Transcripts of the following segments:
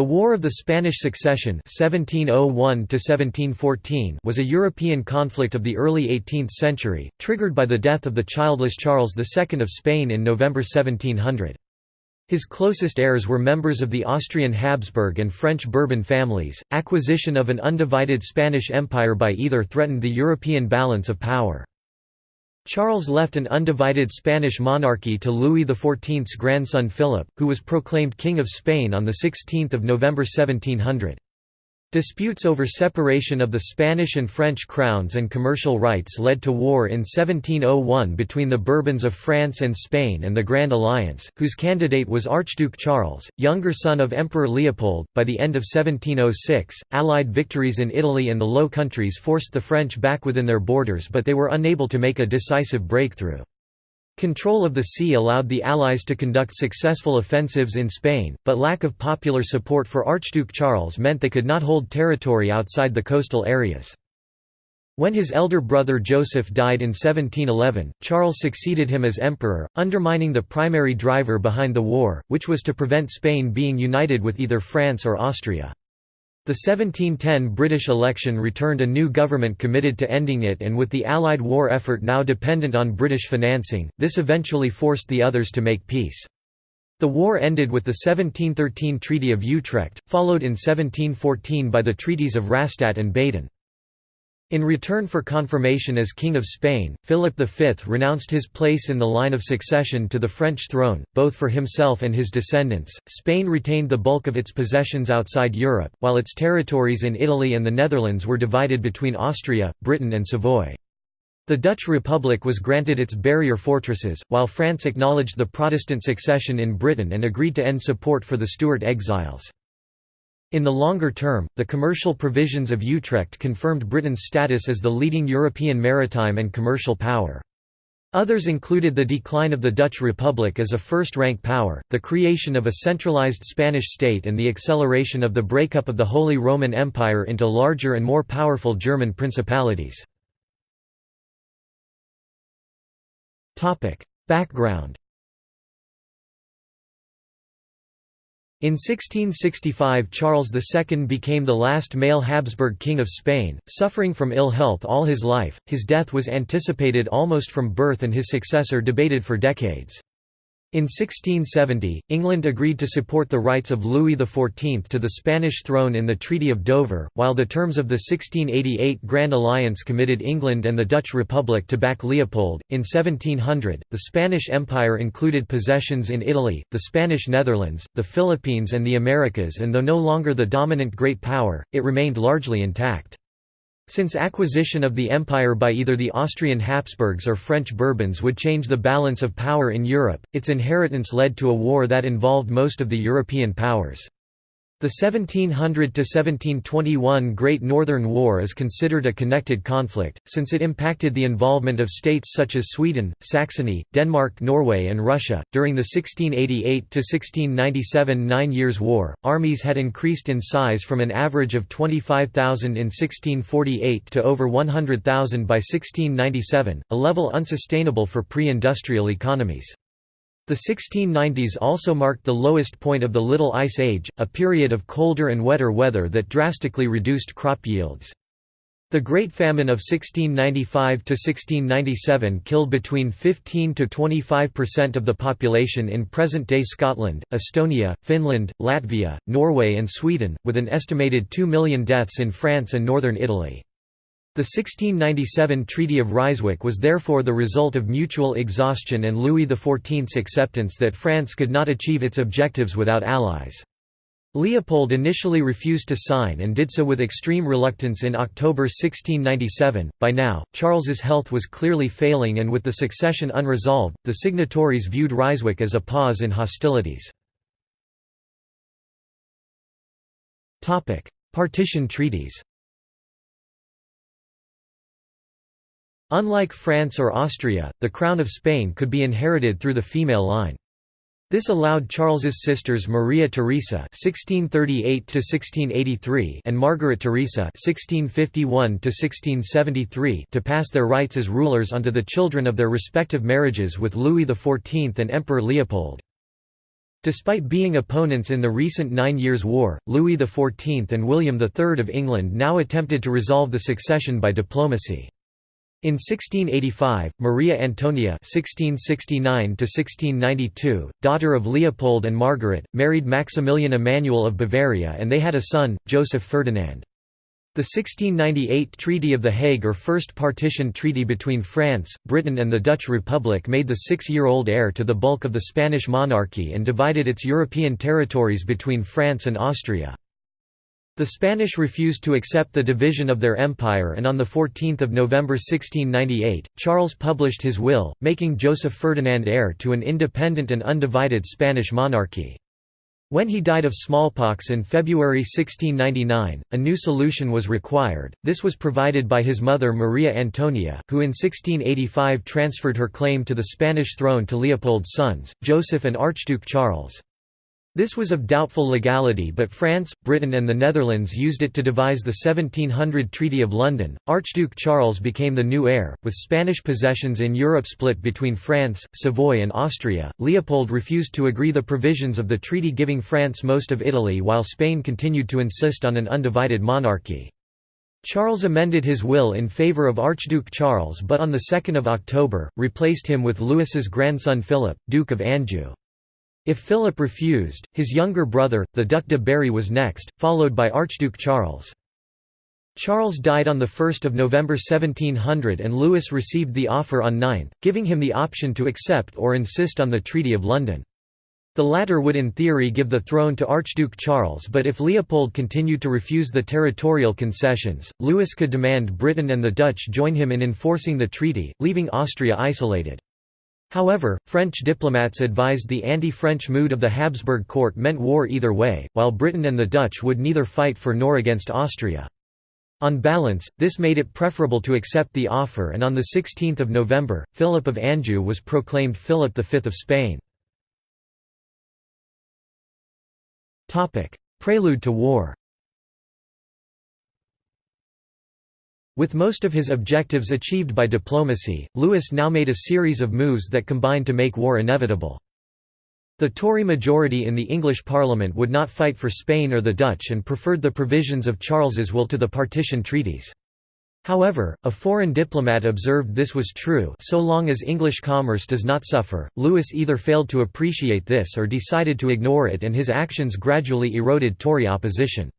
The War of the Spanish Succession 1701 was a European conflict of the early 18th century, triggered by the death of the childless Charles II of Spain in November 1700. His closest heirs were members of the Austrian Habsburg and French Bourbon families. Acquisition of an undivided Spanish Empire by either threatened the European balance of power. Charles left an undivided Spanish monarchy to Louis XIV's grandson Philip, who was proclaimed King of Spain on 16 November 1700. Disputes over separation of the Spanish and French crowns and commercial rights led to war in 1701 between the Bourbons of France and Spain and the Grand Alliance, whose candidate was Archduke Charles, younger son of Emperor Leopold. By the end of 1706, Allied victories in Italy and the Low Countries forced the French back within their borders, but they were unable to make a decisive breakthrough. Control of the sea allowed the Allies to conduct successful offensives in Spain, but lack of popular support for Archduke Charles meant they could not hold territory outside the coastal areas. When his elder brother Joseph died in 1711, Charles succeeded him as emperor, undermining the primary driver behind the war, which was to prevent Spain being united with either France or Austria. The 1710 British election returned a new government committed to ending it and with the Allied war effort now dependent on British financing, this eventually forced the others to make peace. The war ended with the 1713 Treaty of Utrecht, followed in 1714 by the treaties of Rastatt and Baden. In return for confirmation as King of Spain, Philip V renounced his place in the line of succession to the French throne, both for himself and his descendants. Spain retained the bulk of its possessions outside Europe, while its territories in Italy and the Netherlands were divided between Austria, Britain, and Savoy. The Dutch Republic was granted its barrier fortresses, while France acknowledged the Protestant succession in Britain and agreed to end support for the Stuart exiles. In the longer term, the commercial provisions of Utrecht confirmed Britain's status as the leading European maritime and commercial power. Others included the decline of the Dutch Republic as a first-rank power, the creation of a centralized Spanish state and the acceleration of the breakup of the Holy Roman Empire into larger and more powerful German principalities. Background In 1665 Charles II became the last male Habsburg king of Spain, suffering from ill health all his life, his death was anticipated almost from birth and his successor debated for decades. In 1670, England agreed to support the rights of Louis XIV to the Spanish throne in the Treaty of Dover, while the terms of the 1688 Grand Alliance committed England and the Dutch Republic to back Leopold. In 1700, the Spanish Empire included possessions in Italy, the Spanish Netherlands, the Philippines, and the Americas, and though no longer the dominant great power, it remained largely intact. Since acquisition of the empire by either the Austrian Habsburgs or French Bourbons would change the balance of power in Europe, its inheritance led to a war that involved most of the European powers. The 1700–1721 Great Northern War is considered a connected conflict, since it impacted the involvement of states such as Sweden, Saxony, Denmark Norway and Russia. During the 1688–1697 Nine Years' War, armies had increased in size from an average of 25,000 in 1648 to over 100,000 by 1697, a level unsustainable for pre-industrial economies. The 1690s also marked the lowest point of the Little Ice Age, a period of colder and wetter weather that drastically reduced crop yields. The Great Famine of 1695–1697 killed between 15 to 25% of the population in present-day Scotland, Estonia, Finland, Latvia, Norway and Sweden, with an estimated 2 million deaths in France and northern Italy. The 1697 Treaty of Ryswick was therefore the result of mutual exhaustion and Louis XIV's acceptance that France could not achieve its objectives without allies. Leopold initially refused to sign and did so with extreme reluctance in October 1697. By now, Charles's health was clearly failing and with the succession unresolved, the signatories viewed Ryswick as a pause in hostilities. Partition treaties Unlike France or Austria, the crown of Spain could be inherited through the female line. This allowed Charles's sisters Maria Theresa (1638–1683) and Margaret Theresa (1651–1673) to pass their rights as rulers onto the children of their respective marriages with Louis XIV and Emperor Leopold. Despite being opponents in the recent Nine Years' War, Louis XIV and William III of England now attempted to resolve the succession by diplomacy. In 1685, Maria Antonia (1669–1692), daughter of Leopold and Margaret, married Maximilian Emmanuel of Bavaria, and they had a son, Joseph Ferdinand. The 1698 Treaty of The Hague or First Partition Treaty between France, Britain and the Dutch Republic made the six-year-old heir to the bulk of the Spanish monarchy and divided its European territories between France and Austria. The Spanish refused to accept the division of their empire and on 14 November 1698, Charles published his will, making Joseph Ferdinand heir to an independent and undivided Spanish monarchy. When he died of smallpox in February 1699, a new solution was required, this was provided by his mother Maria Antonia, who in 1685 transferred her claim to the Spanish throne to Leopold's sons, Joseph and Archduke Charles. This was of doubtful legality but France, Britain and the Netherlands used it to devise the 1700 Treaty of London. Archduke Charles became the new heir, with Spanish possessions in Europe split between France, Savoy and Austria. Leopold refused to agree the provisions of the treaty giving France most of Italy while Spain continued to insist on an undivided monarchy. Charles amended his will in favour of Archduke Charles but on 2 October, replaced him with Louis's grandson Philip, Duke of Anjou. If Philip refused, his younger brother, the Duc de Berry was next, followed by Archduke Charles. Charles died on 1 November 1700 and Louis received the offer on 9, giving him the option to accept or insist on the Treaty of London. The latter would in theory give the throne to Archduke Charles but if Leopold continued to refuse the territorial concessions, Louis could demand Britain and the Dutch join him in enforcing the treaty, leaving Austria isolated. However, French diplomats advised the anti-French mood of the Habsburg court meant war either way, while Britain and the Dutch would neither fight for nor against Austria. On balance, this made it preferable to accept the offer and on 16 November, Philip of Anjou was proclaimed Philip V of Spain. Prelude to war With most of his objectives achieved by diplomacy, Louis now made a series of moves that combined to make war inevitable. The Tory majority in the English Parliament would not fight for Spain or the Dutch and preferred the provisions of Charles's will to the partition treaties. However, a foreign diplomat observed this was true so long as English commerce does not suffer. Louis either failed to appreciate this or decided to ignore it and his actions gradually eroded Tory opposition.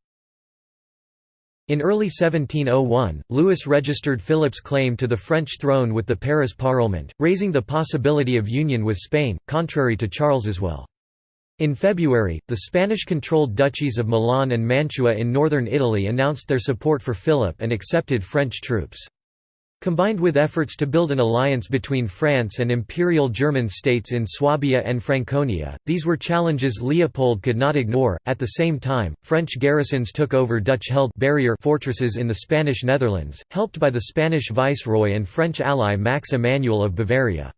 In early 1701, Louis registered Philip's claim to the French throne with the Paris Parliament, raising the possibility of union with Spain, contrary to Charles's will. In February, the Spanish-controlled duchies of Milan and Mantua in northern Italy announced their support for Philip and accepted French troops. Combined with efforts to build an alliance between France and Imperial German states in Swabia and Franconia, these were challenges Leopold could not ignore. At the same time, French garrisons took over Dutch-held barrier fortresses in the Spanish Netherlands, helped by the Spanish viceroy and French ally Max Emmanuel of Bavaria.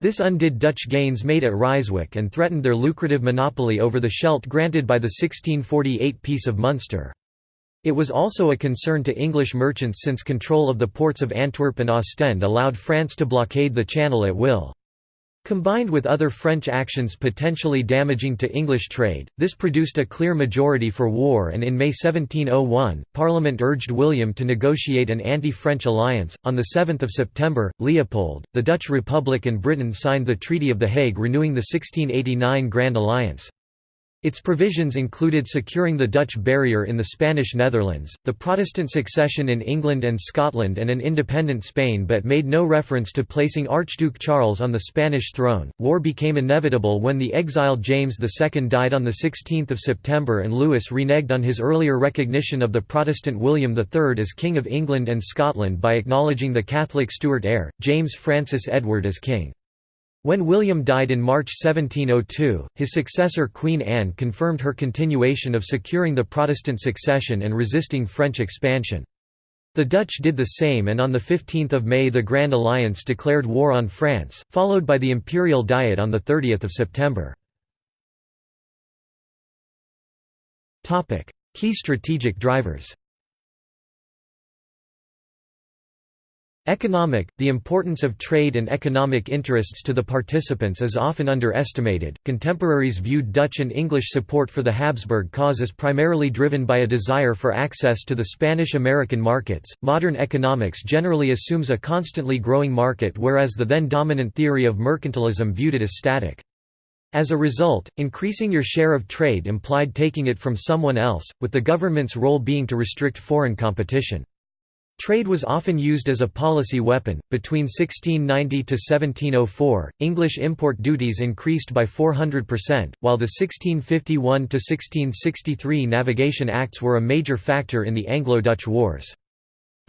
This undid Dutch gains made at Ryswick and threatened their lucrative monopoly over the Scheldt granted by the 1648 Peace of Munster. It was also a concern to English merchants since control of the ports of Antwerp and Ostend allowed France to blockade the Channel at will. Combined with other French actions potentially damaging to English trade, this produced a clear majority for war and in May 1701, Parliament urged William to negotiate an anti-French alliance. On 7 September, Leopold, the Dutch Republic and Britain signed the Treaty of The Hague renewing the 1689 Grand Alliance. Its provisions included securing the Dutch barrier in the Spanish Netherlands, the Protestant succession in England and Scotland and an independent Spain but made no reference to placing Archduke Charles on the Spanish throne. War became inevitable when the exiled James II died on 16 September and Louis reneged on his earlier recognition of the Protestant William III as King of England and Scotland by acknowledging the Catholic Stuart heir, James Francis Edward as king. When William died in March 1702, his successor Queen Anne confirmed her continuation of securing the Protestant succession and resisting French expansion. The Dutch did the same and on 15 May the Grand Alliance declared war on France, followed by the Imperial Diet on 30 September. Key strategic drivers Economic The importance of trade and economic interests to the participants is often underestimated. Contemporaries viewed Dutch and English support for the Habsburg cause as primarily driven by a desire for access to the Spanish American markets. Modern economics generally assumes a constantly growing market, whereas the then dominant theory of mercantilism viewed it as static. As a result, increasing your share of trade implied taking it from someone else, with the government's role being to restrict foreign competition. Trade was often used as a policy weapon. Between 1690 to 1704, English import duties increased by 400%, while the 1651 to 1663 Navigation Acts were a major factor in the Anglo-Dutch Wars.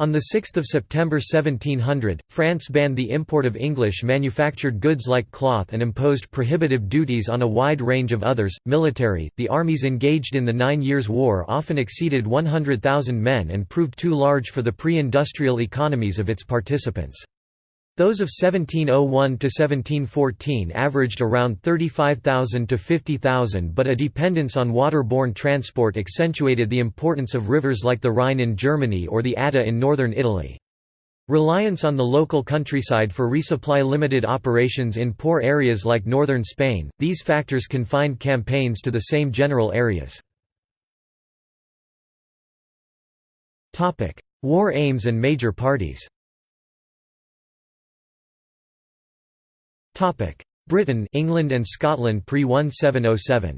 On 6 September 1700, France banned the import of English manufactured goods like cloth and imposed prohibitive duties on a wide range of others. Military The armies engaged in the Nine Years' War often exceeded 100,000 men and proved too large for the pre industrial economies of its participants. Those of 1701 to 1714 averaged around 35,000 to 50,000 but a dependence on waterborne transport accentuated the importance of rivers like the Rhine in Germany or the Adda in northern Italy. Reliance on the local countryside for resupply limited operations in poor areas like northern Spain, these factors confined campaigns to the same general areas. War aims and major parties Britain England and Scotland pre-1707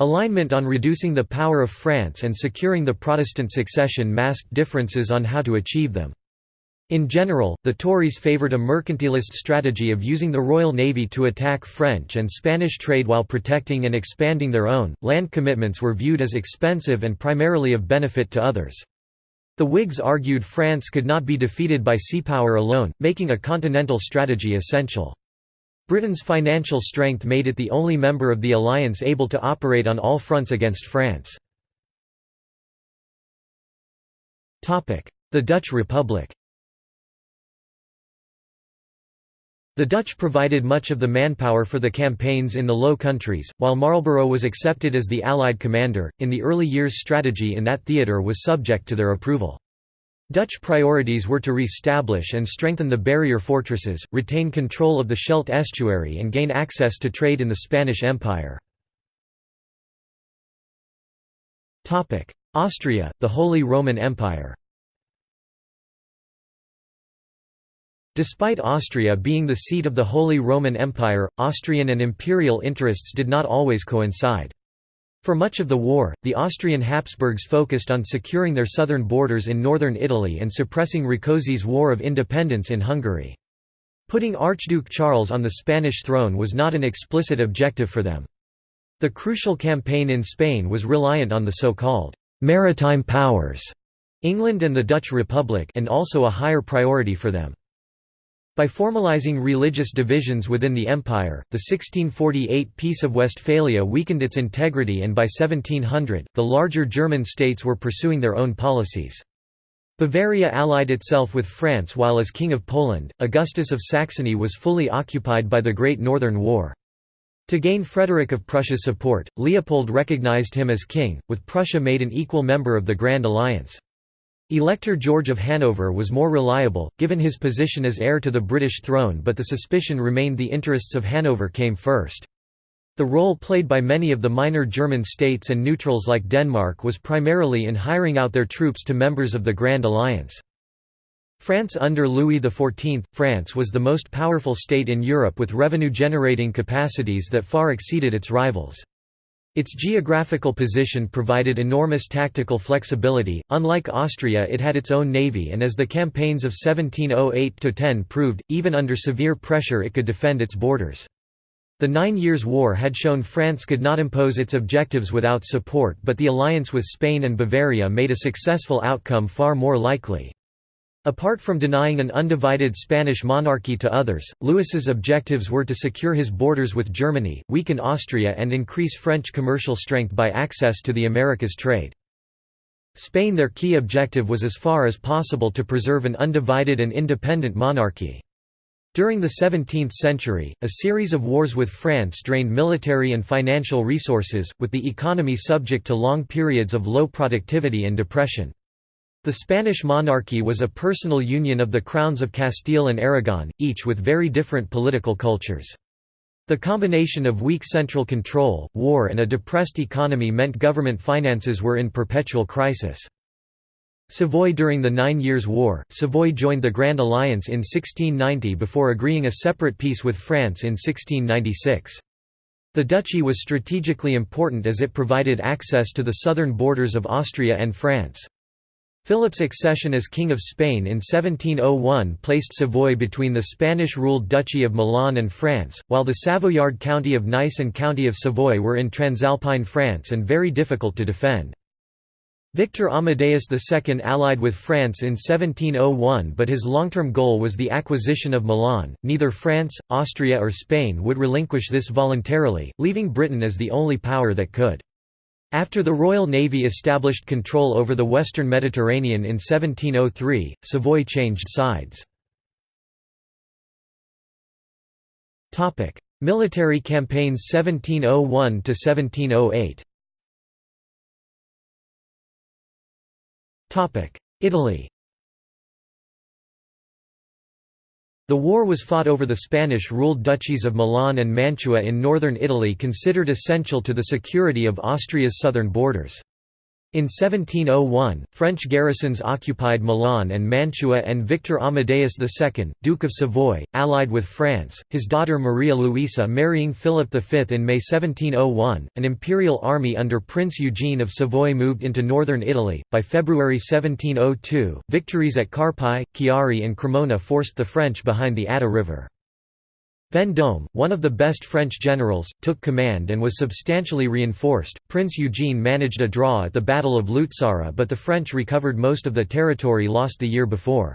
Alignment on reducing the power of France and securing the Protestant succession masked differences on how to achieve them. In general, the Tories favoured a mercantilist strategy of using the Royal Navy to attack French and Spanish trade while protecting and expanding their own. Land commitments were viewed as expensive and primarily of benefit to others. The Whigs argued France could not be defeated by sea power alone, making a continental strategy essential. Britain's financial strength made it the only member of the alliance able to operate on all fronts against France. The Dutch Republic The Dutch provided much of the manpower for the campaigns in the Low Countries, while Marlborough was accepted as the Allied commander. In the early years, strategy in that theatre was subject to their approval. Dutch priorities were to re-establish and strengthen the barrier fortresses, retain control of the Scheldt estuary and gain access to trade in the Spanish Empire. Austria, the Holy Roman Empire Despite Austria being the seat of the Holy Roman Empire, Austrian and imperial interests did not always coincide. For much of the war, the Austrian Habsburgs focused on securing their southern borders in northern Italy and suppressing Rákóczi's War of Independence in Hungary. Putting Archduke Charles on the Spanish throne was not an explicit objective for them. The crucial campaign in Spain was reliant on the so-called «maritime powers» England and the Dutch Republic and also a higher priority for them. By formalizing religious divisions within the empire, the 1648 Peace of Westphalia weakened its integrity and by 1700, the larger German states were pursuing their own policies. Bavaria allied itself with France while as King of Poland, Augustus of Saxony was fully occupied by the Great Northern War. To gain Frederick of Prussia's support, Leopold recognized him as king, with Prussia made an equal member of the Grand Alliance. Elector George of Hanover was more reliable, given his position as heir to the British throne but the suspicion remained the interests of Hanover came first. The role played by many of the minor German states and neutrals like Denmark was primarily in hiring out their troops to members of the Grand Alliance. France under Louis XIV – France was the most powerful state in Europe with revenue-generating capacities that far exceeded its rivals. Its geographical position provided enormous tactical flexibility, unlike Austria it had its own navy and as the campaigns of 1708–10 proved, even under severe pressure it could defend its borders. The Nine Years' War had shown France could not impose its objectives without support but the alliance with Spain and Bavaria made a successful outcome far more likely. Apart from denying an undivided Spanish monarchy to others, Louis's objectives were to secure his borders with Germany, weaken Austria and increase French commercial strength by access to the Americas trade. Spain their key objective was as far as possible to preserve an undivided and independent monarchy. During the 17th century, a series of wars with France drained military and financial resources, with the economy subject to long periods of low productivity and depression. The Spanish monarchy was a personal union of the crowns of Castile and Aragon, each with very different political cultures. The combination of weak central control, war and a depressed economy meant government finances were in perpetual crisis. Savoy During the Nine Years' War, Savoy joined the Grand Alliance in 1690 before agreeing a separate peace with France in 1696. The duchy was strategically important as it provided access to the southern borders of Austria and France. Philip's accession as King of Spain in 1701 placed Savoy between the Spanish-ruled Duchy of Milan and France, while the Savoyard county of Nice and county of Savoy were in Transalpine France and very difficult to defend. Victor Amadeus II allied with France in 1701 but his long-term goal was the acquisition of Milan. Neither France, Austria or Spain would relinquish this voluntarily, leaving Britain as the only power that could. After the Royal Navy established control over the western Mediterranean in 1703, Savoy changed sides. Military campaigns 1701–1708 Italy The war was fought over the Spanish-ruled duchies of Milan and Mantua in northern Italy considered essential to the security of Austria's southern borders. In 1701, French garrisons occupied Milan and Mantua and Victor Amadeus II, Duke of Savoy, allied with France, his daughter Maria Luisa marrying Philip V in May 1701. An imperial army under Prince Eugene of Savoy moved into northern Italy. By February 1702, victories at Carpi, Chiari, and Cremona forced the French behind the Adda River. Vendôme, one of the best French generals, took command and was substantially reinforced. Prince Eugene managed a draw at the Battle of Luzzara, but the French recovered most of the territory lost the year before.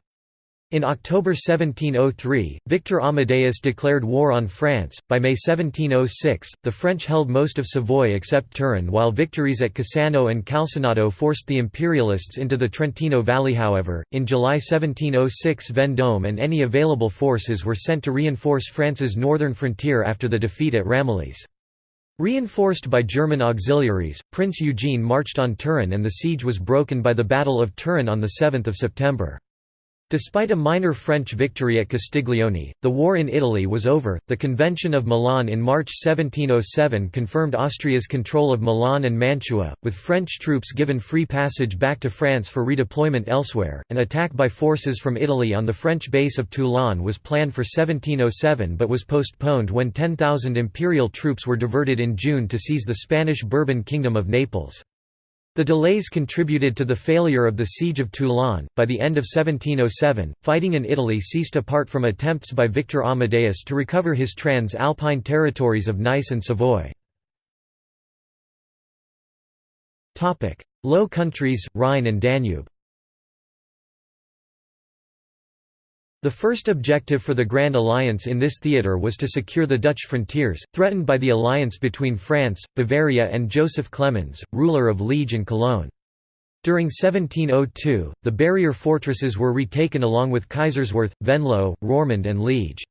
In October 1703, Victor Amadeus declared war on France. By May 1706, the French held most of Savoy except Turin, while victories at Cassano and Calcinato forced the Imperialists into the Trentino Valley. However, in July 1706, Vendôme and any available forces were sent to reinforce France's northern frontier after the defeat at Ramillies. Reinforced by German auxiliaries, Prince Eugene marched on Turin and the siege was broken by the Battle of Turin on 7 September. Despite a minor French victory at Castiglione, the war in Italy was over. The Convention of Milan in March 1707 confirmed Austria's control of Milan and Mantua, with French troops given free passage back to France for redeployment elsewhere. An attack by forces from Italy on the French base of Toulon was planned for 1707 but was postponed when 10,000 imperial troops were diverted in June to seize the Spanish Bourbon Kingdom of Naples. The delays contributed to the failure of the Siege of Toulon. By the end of 1707, fighting in Italy ceased apart from attempts by Victor Amadeus to recover his trans Alpine territories of Nice and Savoy. Low Countries, Rhine and Danube The first objective for the Grand Alliance in this theatre was to secure the Dutch frontiers, threatened by the alliance between France, Bavaria and Joseph Clemens, ruler of Liege and Cologne. During 1702, the barrier fortresses were retaken along with Kaiserswerth, Venlo, Roermond and Liege.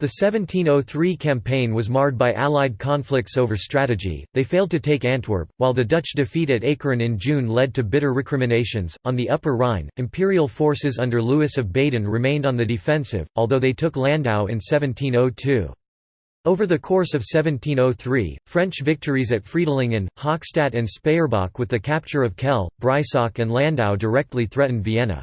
The 1703 campaign was marred by Allied conflicts over strategy, they failed to take Antwerp, while the Dutch defeat at Ekeren in June led to bitter recriminations. On the Upper Rhine, imperial forces under Louis of Baden remained on the defensive, although they took Landau in 1702. Over the course of 1703, French victories at Friedlingen, Hochstadt and Speyerbach with the capture of Kehl, Breisach and Landau directly threatened Vienna.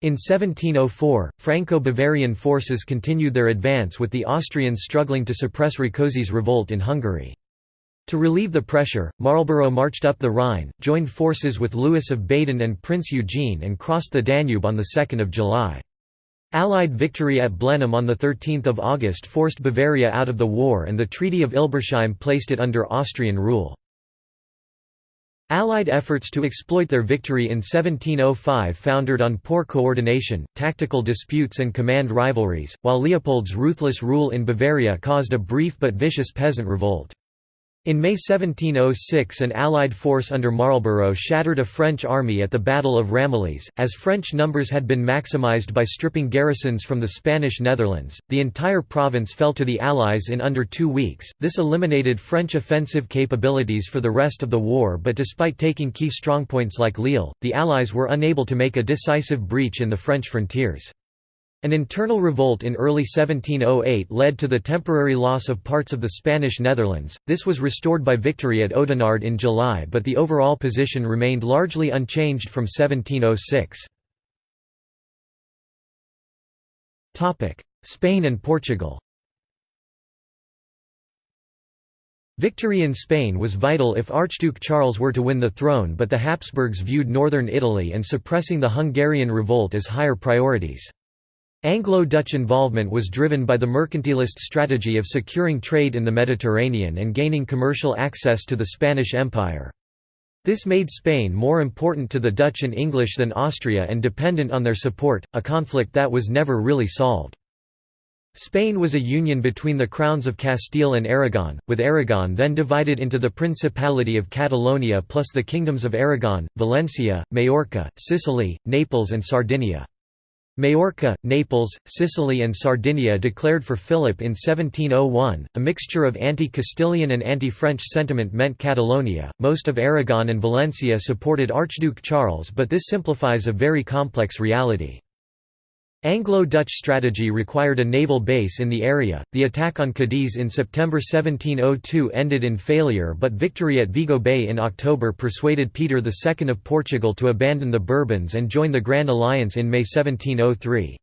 In 1704, Franco-Bavarian forces continued their advance with the Austrians struggling to suppress Rákóczi's revolt in Hungary. To relieve the pressure, Marlborough marched up the Rhine, joined forces with Louis of Baden and Prince Eugene and crossed the Danube on 2 July. Allied victory at Blenheim on 13 August forced Bavaria out of the war and the Treaty of Ilbersheim placed it under Austrian rule. Allied efforts to exploit their victory in 1705 foundered on poor coordination, tactical disputes and command rivalries, while Leopold's ruthless rule in Bavaria caused a brief but vicious peasant revolt. In May 1706 an Allied force under Marlborough shattered a French army at the Battle of Ramillies. As French numbers had been maximised by stripping garrisons from the Spanish Netherlands, the entire province fell to the Allies in under two weeks. This eliminated French offensive capabilities for the rest of the war but despite taking key strongpoints like Lille, the Allies were unable to make a decisive breach in the French frontiers. An internal revolt in early 1708 led to the temporary loss of parts of the Spanish Netherlands, this was restored by victory at Oudenarde in July but the overall position remained largely unchanged from 1706. Spain and Portugal Victory in Spain was vital if Archduke Charles were to win the throne but the Habsburgs viewed northern Italy and suppressing the Hungarian revolt as higher priorities. Anglo-Dutch involvement was driven by the mercantilist strategy of securing trade in the Mediterranean and gaining commercial access to the Spanish Empire. This made Spain more important to the Dutch and English than Austria and dependent on their support, a conflict that was never really solved. Spain was a union between the crowns of Castile and Aragon, with Aragon then divided into the Principality of Catalonia plus the kingdoms of Aragon, Valencia, Majorca, Sicily, Naples and Sardinia. Majorca, Naples, Sicily and Sardinia declared for Philip in 1701. A mixture of anti-Castilian and anti-French sentiment meant Catalonia. Most of Aragon and Valencia supported Archduke Charles, but this simplifies a very complex reality. Anglo-Dutch strategy required a naval base in the area. The attack on Cadiz in September 1702 ended in failure, but victory at Vigo Bay in October persuaded Peter II of Portugal to abandon the Bourbons and join the Grand Alliance in May 1703.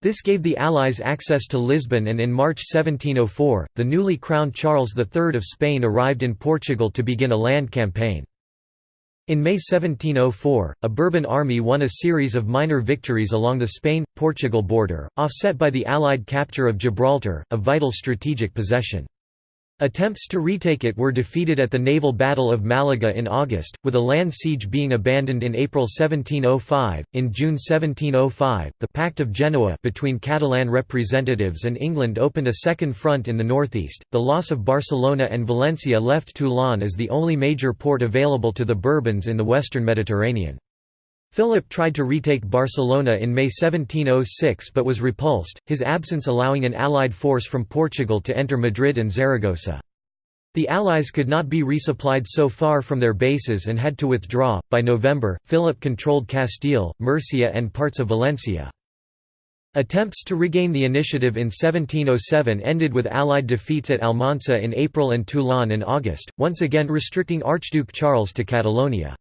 This gave the Allies access to Lisbon and in March 1704, the newly crowned Charles III of Spain arrived in Portugal to begin a land campaign. In May 1704, a Bourbon army won a series of minor victories along the Spain-Portugal border, offset by the Allied capture of Gibraltar, a vital strategic possession. Attempts to retake it were defeated at the naval battle of Malaga in August, with a land siege being abandoned in April 1705. In June 1705, the Pact of Genoa between Catalan representatives and England opened a second front in the northeast. The loss of Barcelona and Valencia left Toulon as the only major port available to the Bourbons in the western Mediterranean. Philip tried to retake Barcelona in May 1706 but was repulsed, his absence allowing an allied force from Portugal to enter Madrid and Zaragoza. The Allies could not be resupplied so far from their bases and had to withdraw. By November, Philip controlled Castile, Murcia, and parts of Valencia. Attempts to regain the initiative in 1707 ended with Allied defeats at Almansa in April and Toulon in August, once again restricting Archduke Charles to Catalonia.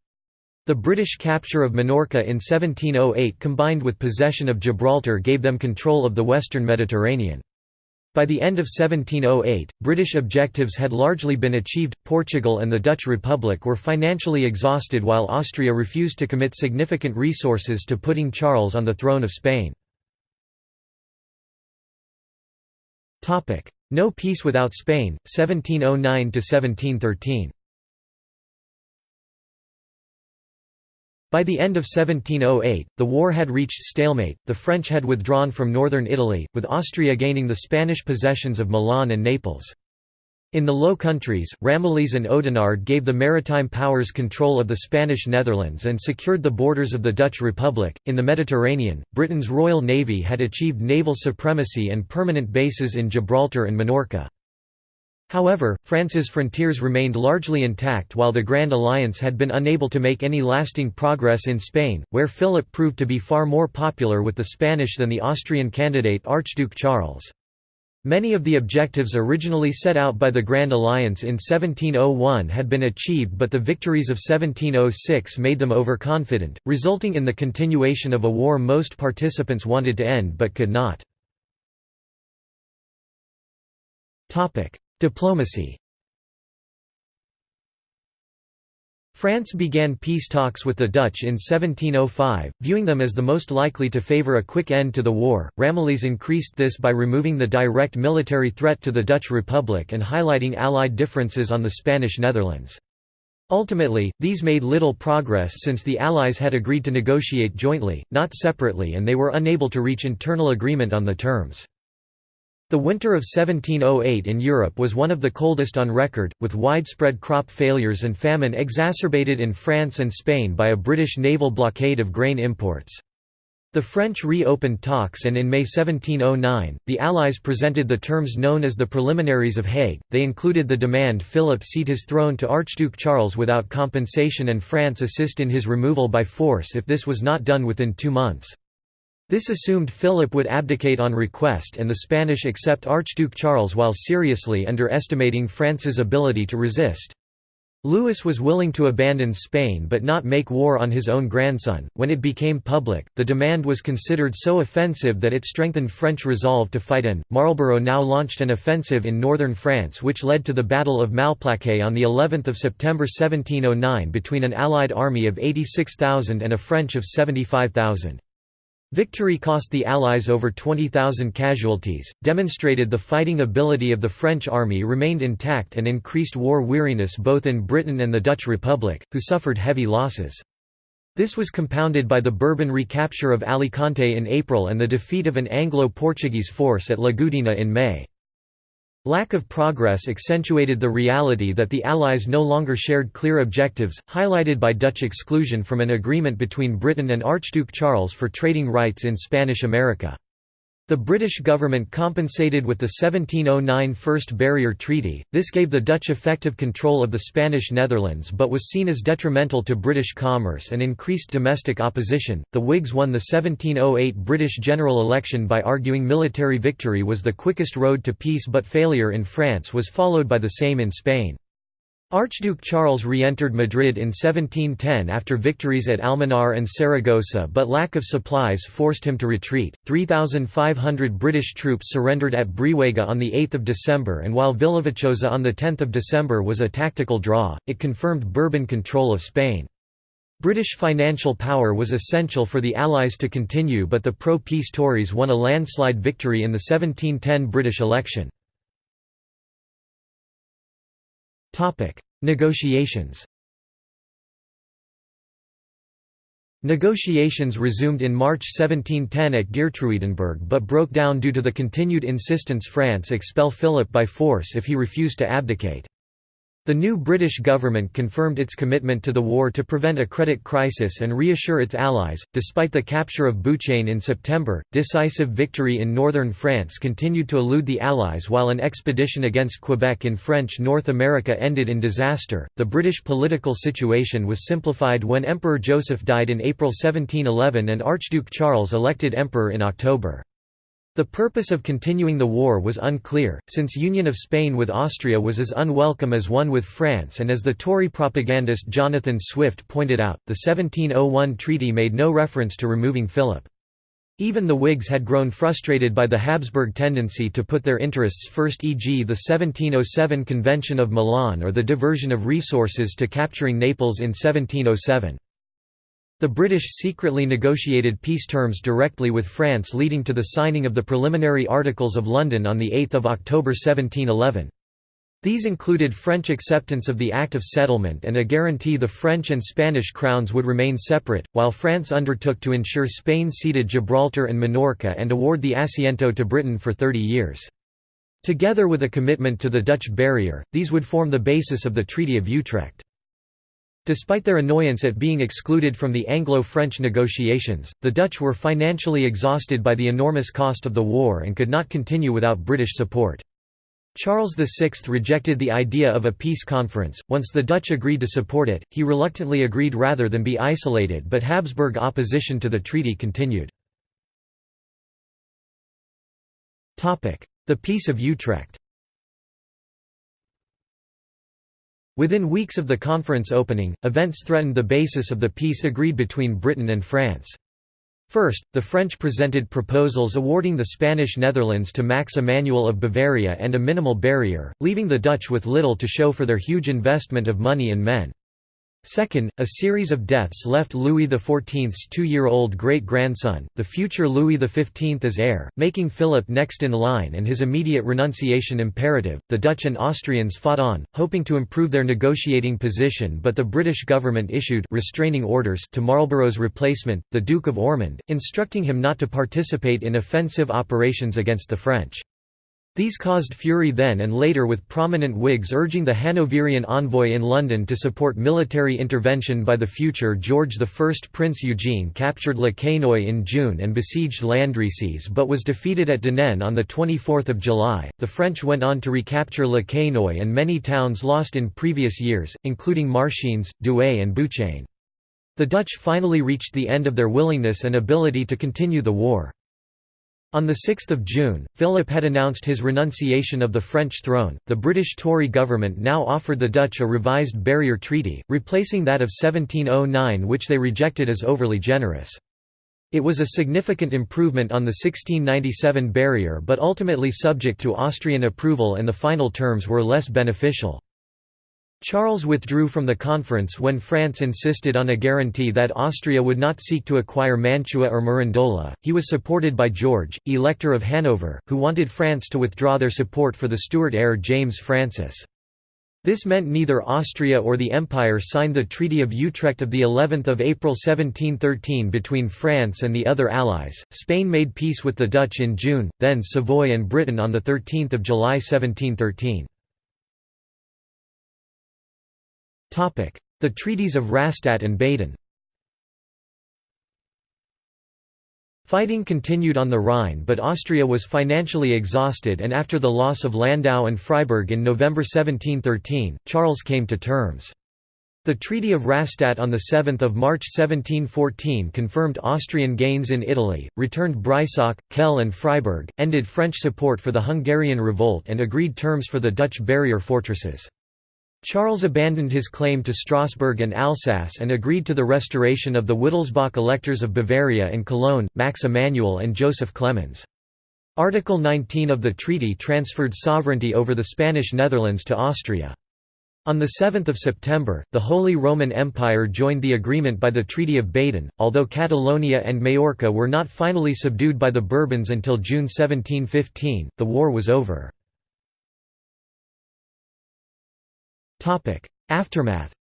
The British capture of Minorca in 1708 combined with possession of Gibraltar gave them control of the western Mediterranean. By the end of 1708, British objectives had largely been achieved, Portugal and the Dutch Republic were financially exhausted while Austria refused to commit significant resources to putting Charles on the throne of Spain. No peace without Spain, 1709–1713 By the end of 1708, the war had reached stalemate, the French had withdrawn from northern Italy, with Austria gaining the Spanish possessions of Milan and Naples. In the Low Countries, Ramillies and Oudenarde gave the maritime powers control of the Spanish Netherlands and secured the borders of the Dutch Republic. In the Mediterranean, Britain's Royal Navy had achieved naval supremacy and permanent bases in Gibraltar and Minorca. However, France's frontiers remained largely intact while the Grand Alliance had been unable to make any lasting progress in Spain, where Philip proved to be far more popular with the Spanish than the Austrian candidate Archduke Charles. Many of the objectives originally set out by the Grand Alliance in 1701 had been achieved but the victories of 1706 made them overconfident, resulting in the continuation of a war most participants wanted to end but could not. Diplomacy France began peace talks with the Dutch in 1705, viewing them as the most likely to favour a quick end to the war. Ramillies increased this by removing the direct military threat to the Dutch Republic and highlighting Allied differences on the Spanish Netherlands. Ultimately, these made little progress since the Allies had agreed to negotiate jointly, not separately and they were unable to reach internal agreement on the terms. The winter of 1708 in Europe was one of the coldest on record, with widespread crop failures and famine exacerbated in France and Spain by a British naval blockade of grain imports. The French reopened talks and in May 1709, the Allies presented the terms known as the Preliminaries of Hague. They included the demand Philip cede his throne to Archduke Charles without compensation and France assist in his removal by force if this was not done within two months. This assumed Philip would abdicate on request and the Spanish accept Archduke Charles while seriously underestimating France's ability to resist. Louis was willing to abandon Spain but not make war on his own grandson. When it became public, the demand was considered so offensive that it strengthened French resolve to fight and Marlborough now launched an offensive in northern France which led to the Battle of Malplaquet on the 11th of September 1709 between an allied army of 86,000 and a French of 75,000. Victory cost the Allies over 20,000 casualties, demonstrated the fighting ability of the French army remained intact and increased war weariness both in Britain and the Dutch Republic, who suffered heavy losses. This was compounded by the Bourbon recapture of Alicante in April and the defeat of an Anglo-Portuguese force at La Gudina in May. Lack of progress accentuated the reality that the Allies no longer shared clear objectives, highlighted by Dutch exclusion from an agreement between Britain and Archduke Charles for trading rights in Spanish America. The British government compensated with the 1709 First Barrier Treaty, this gave the Dutch effective control of the Spanish Netherlands but was seen as detrimental to British commerce and increased domestic opposition. The Whigs won the 1708 British general election by arguing military victory was the quickest road to peace but failure in France was followed by the same in Spain. Archduke Charles re-entered Madrid in 1710 after victories at Almenar and Saragossa but lack of supplies forced him to retreat. 3,500 British troops surrendered at Brihuega on 8 December and while Villaviciosa on 10 December was a tactical draw, it confirmed Bourbon control of Spain. British financial power was essential for the Allies to continue but the pro-peace Tories won a landslide victory in the 1710 British election. Negotiations Negotiations resumed in March 1710 at Geertruidenberg but broke down due to the continued insistence France expel Philip by force if he refused to abdicate. The new British government confirmed its commitment to the war to prevent a credit crisis and reassure its allies. Despite the capture of Bouchain in September, decisive victory in northern France continued to elude the Allies while an expedition against Quebec in French North America ended in disaster. The British political situation was simplified when Emperor Joseph died in April 1711 and Archduke Charles elected emperor in October. The purpose of continuing the war was unclear, since union of Spain with Austria was as unwelcome as one with France and as the Tory propagandist Jonathan Swift pointed out, the 1701 treaty made no reference to removing Philip. Even the Whigs had grown frustrated by the Habsburg tendency to put their interests first e.g. the 1707 Convention of Milan or the diversion of resources to capturing Naples in 1707. The British secretly negotiated peace terms directly with France leading to the signing of the Preliminary Articles of London on 8 October 1711. These included French acceptance of the Act of Settlement and a guarantee the French and Spanish crowns would remain separate, while France undertook to ensure Spain ceded Gibraltar and Minorca and award the Asiento to Britain for 30 years. Together with a commitment to the Dutch barrier, these would form the basis of the Treaty of Utrecht. Despite their annoyance at being excluded from the Anglo-French negotiations, the Dutch were financially exhausted by the enormous cost of the war and could not continue without British support. Charles VI rejected the idea of a peace conference. Once the Dutch agreed to support it, he reluctantly agreed rather than be isolated, but Habsburg opposition to the treaty continued. Topic: The Peace of Utrecht Within weeks of the conference opening, events threatened the basis of the peace agreed between Britain and France. First, the French presented proposals awarding the Spanish Netherlands to Max Emanuel of Bavaria and a minimal barrier, leaving the Dutch with little to show for their huge investment of money and men. Second, a series of deaths left Louis XIV's two-year-old great-grandson, the future Louis XV as heir, making Philip next in line and his immediate renunciation imperative. The Dutch and Austrians fought on, hoping to improve their negotiating position but the British government issued restraining orders to Marlborough's replacement, the Duke of Ormond, instructing him not to participate in offensive operations against the French. These caused fury then and later with prominent Whigs urging the Hanoverian envoy in London to support military intervention by the future George I. Prince Eugene captured Le Quesnoy in June and besieged Landrecies but was defeated at Denain on 24 July. The French went on to recapture Le Quesnoy and many towns lost in previous years, including Marchiennes, Douai and Bouchain. The Dutch finally reached the end of their willingness and ability to continue the war. On 6 June, Philip had announced his renunciation of the French throne. The British Tory government now offered the Dutch a revised barrier treaty, replacing that of 1709 which they rejected as overly generous. It was a significant improvement on the 1697 barrier but ultimately subject to Austrian approval and the final terms were less beneficial. Charles withdrew from the conference when France insisted on a guarantee that Austria would not seek to acquire Mantua or Mirandola. He was supported by George, Elector of Hanover, who wanted France to withdraw their support for the Stuart heir James Francis. This meant neither Austria or the Empire signed the Treaty of Utrecht of the 11th of April 1713 between France and the other allies. Spain made peace with the Dutch in June, then Savoy and Britain on the 13th of July 1713. The Treaties of Rastatt and Baden Fighting continued on the Rhine but Austria was financially exhausted and after the loss of Landau and Freiburg in November 1713, Charles came to terms. The Treaty of Rastatt on 7 March 1714 confirmed Austrian gains in Italy, returned Breisach, Kehl and Freiburg, ended French support for the Hungarian revolt and agreed terms for the Dutch barrier fortresses. Charles abandoned his claim to Strasbourg and Alsace and agreed to the restoration of the Wittelsbach electors of Bavaria and Cologne, Max Emanuel and Joseph Clemens. Article 19 of the treaty transferred sovereignty over the Spanish Netherlands to Austria. On 7 September, the Holy Roman Empire joined the agreement by the Treaty of Baden, although Catalonia and Majorca were not finally subdued by the Bourbons until June 1715, the war was over. Aftermath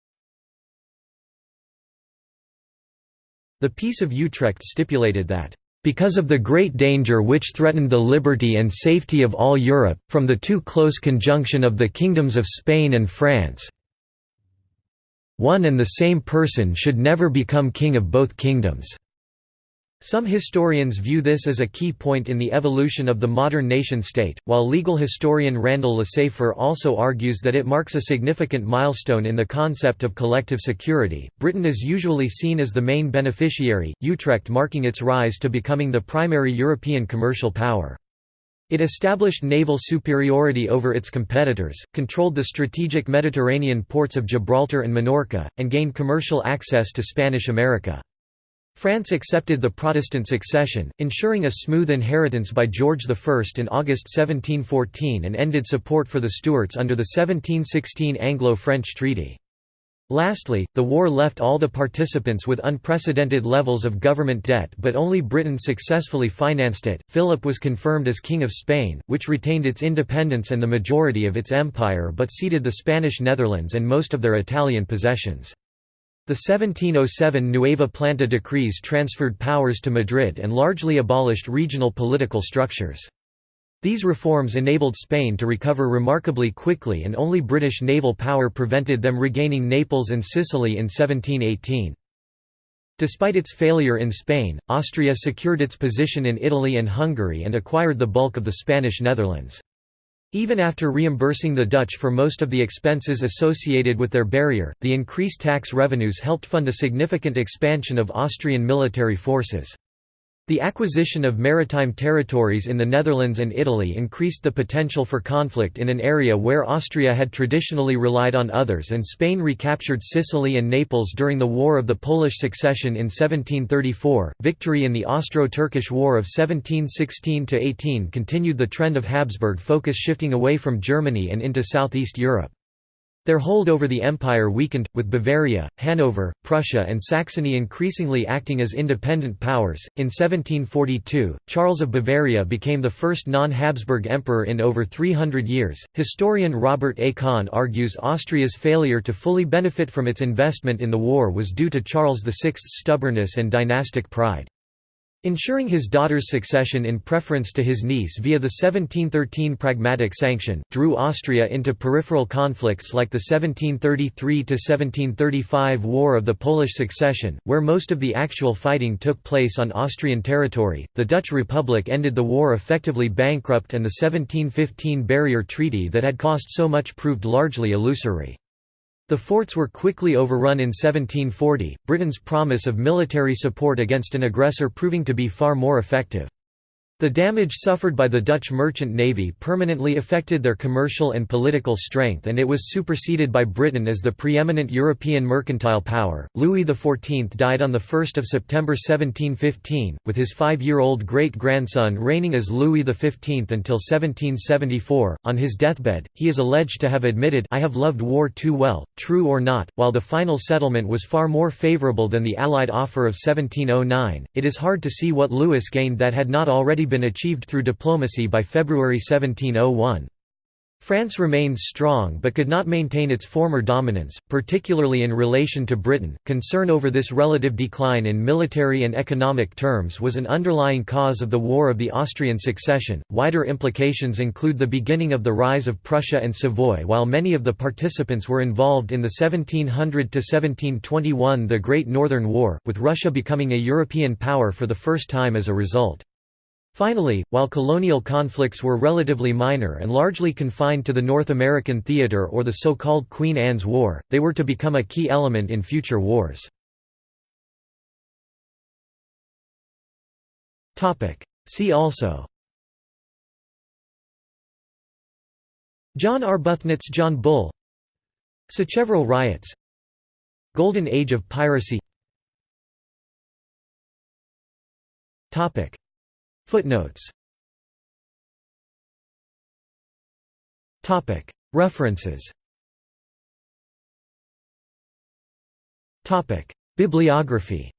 The Peace of Utrecht stipulated that because of the great danger which threatened the liberty and safety of all Europe, from the too close conjunction of the kingdoms of Spain and France one and the same person should never become king of both kingdoms." Some historians view this as a key point in the evolution of the modern nation-state, while legal historian Randall Lesaffer also argues that it marks a significant milestone in the concept of collective security. Britain is usually seen as the main beneficiary, Utrecht marking its rise to becoming the primary European commercial power. It established naval superiority over its competitors, controlled the strategic Mediterranean ports of Gibraltar and Minorca, and gained commercial access to Spanish America. France accepted the Protestant succession, ensuring a smooth inheritance by George I in August 1714 and ended support for the Stuarts under the 1716 Anglo-French Treaty. Lastly, the war left all the participants with unprecedented levels of government debt but only Britain successfully financed it. Philip was confirmed as King of Spain, which retained its independence and the majority of its empire but ceded the Spanish Netherlands and most of their Italian possessions. The 1707 Nueva Planta decrees transferred powers to Madrid and largely abolished regional political structures. These reforms enabled Spain to recover remarkably quickly and only British naval power prevented them regaining Naples and Sicily in 1718. Despite its failure in Spain, Austria secured its position in Italy and Hungary and acquired the bulk of the Spanish Netherlands. Even after reimbursing the Dutch for most of the expenses associated with their barrier, the increased tax revenues helped fund a significant expansion of Austrian military forces. The acquisition of maritime territories in the Netherlands and Italy increased the potential for conflict in an area where Austria had traditionally relied on others and Spain recaptured Sicily and Naples during the War of the Polish Succession in 1734. Victory in the Austro-Turkish War of 1716–18 continued the trend of Habsburg focus shifting away from Germany and into southeast Europe. Their hold over the empire weakened, with Bavaria, Hanover, Prussia, and Saxony increasingly acting as independent powers. In 1742, Charles of Bavaria became the first non Habsburg emperor in over 300 years. Historian Robert A. Kann argues Austria's failure to fully benefit from its investment in the war was due to Charles VI's stubbornness and dynastic pride. Ensuring his daughter's succession in preference to his niece via the 1713 Pragmatic Sanction, drew Austria into peripheral conflicts like the 1733–1735 War of the Polish Succession, where most of the actual fighting took place on Austrian territory. The Dutch Republic ended the war effectively bankrupt and the 1715 Barrier Treaty that had cost so much proved largely illusory. The forts were quickly overrun in 1740, Britain's promise of military support against an aggressor proving to be far more effective. The damage suffered by the Dutch merchant navy permanently affected their commercial and political strength and it was superseded by Britain as the preeminent European mercantile power. Louis XIV died on 1 September 1715, with his five-year-old great-grandson reigning as Louis XV until 1774. On his deathbed, he is alleged to have admitted I have loved war too well, true or not, while the final settlement was far more favourable than the Allied offer of 1709, it is hard to see what Louis gained that had not already been achieved through diplomacy by February 1701. France remained strong but could not maintain its former dominance, particularly in relation to Britain. Concern over this relative decline in military and economic terms was an underlying cause of the War of the Austrian Succession. Wider implications include the beginning of the rise of Prussia and Savoy, while many of the participants were involved in the 1700 1721 The Great Northern War, with Russia becoming a European power for the first time as a result. Finally, while colonial conflicts were relatively minor and largely confined to the North American theater or the so-called Queen Anne's War, they were to become a key element in future wars. See also John Arbuthnot's John Bull Sacheverell riots Golden Age of piracy Footnotes. References. Topic. Bibliography